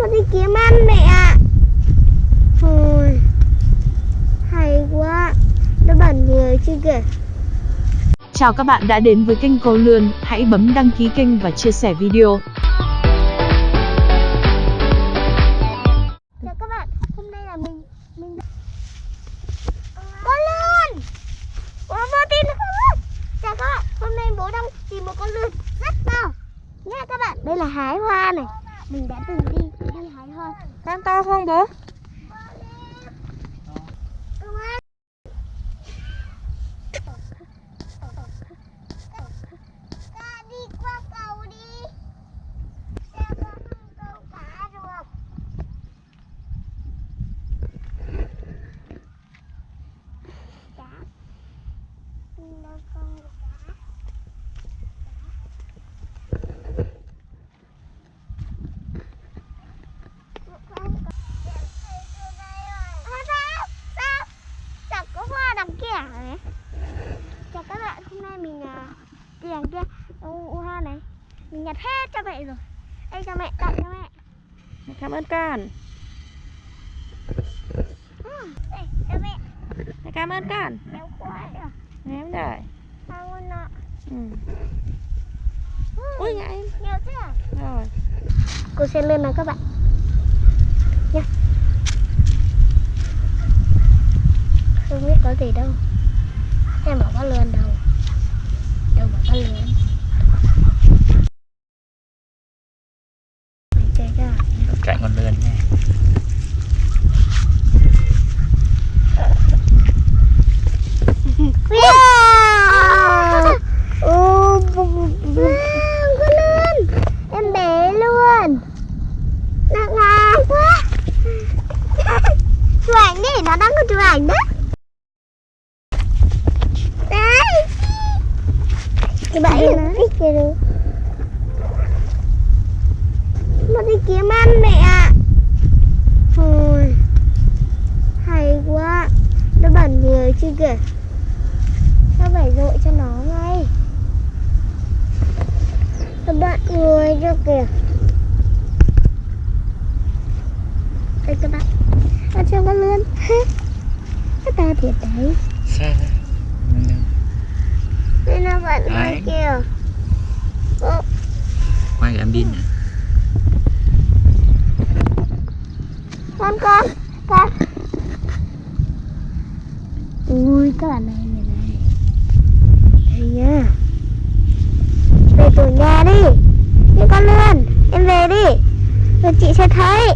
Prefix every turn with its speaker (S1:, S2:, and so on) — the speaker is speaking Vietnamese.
S1: Nó đi kiếm ăn mẹ ạ. Ôi Hay quá. Nó bẩn người chứ kìa.
S2: Chào các bạn đã đến với kênh Cô Lươn, hãy bấm đăng ký kênh và chia sẻ video.
S1: Chào các bạn, hôm nay là mình mình Con lươn! Bố vô tin không? Chào các bạn, hôm nay bố đang tìm một con lươn rất to. Nha các bạn, đây là hái hoa này mình đã từng đi, đi hái hoa
S3: Con to không bố?
S1: Công an Ta đi qua cầu đi Sao con không câu cá được Cá Đâu con được cá Hoa sao? Sao? Chẳng có hoa đằng kia này Chào các bạn, hôm nay mình à, đằng kia ô, ô hoa này Mình nhặt hết cho mẹ rồi Đây cho mẹ, tặng cho mẹ
S3: Cảm ơn con.
S1: ừ, Đây, cho mẹ
S3: Cảm ơn con.
S1: Béo quá được
S3: Ném rồi.
S1: Sao con nọ
S3: Ừ.
S1: ừ,
S3: Ui ngại em.
S1: Nhiều thế à?
S3: Rồi.
S1: Cô sẽ lên nào các bạn Nhá Không biết có gì đâu Em bảo có lươn đâu Đâu mà có lươn Mình chơi cho
S4: chạy con lươn nha
S1: Wow! Ô, lươn Em bé luôn Nặng ngang quá Chụp ảnh đi, nó đang có chụp ảnh đó Đấy Cái bẫy nó thích kìa đâu Nó đi kiếm ăn mẹ ạ. Ôi Hay quá. Nó bẩn người chứ kìa. Sao phải dội cho nó ngay. Nó bẩn người cho kìa. Đây các bạn. Ở trong con lươn. Nó ta thiệt đấy.
S4: Ra
S1: Đây nó bẩn người kìa. Ô,
S4: quay em pin nè
S1: con con con. Ui, các bạn này này này. Đây nha. Về tổ nhà đi. Đi con lươn em về đi. Rồi chị sẽ thấy.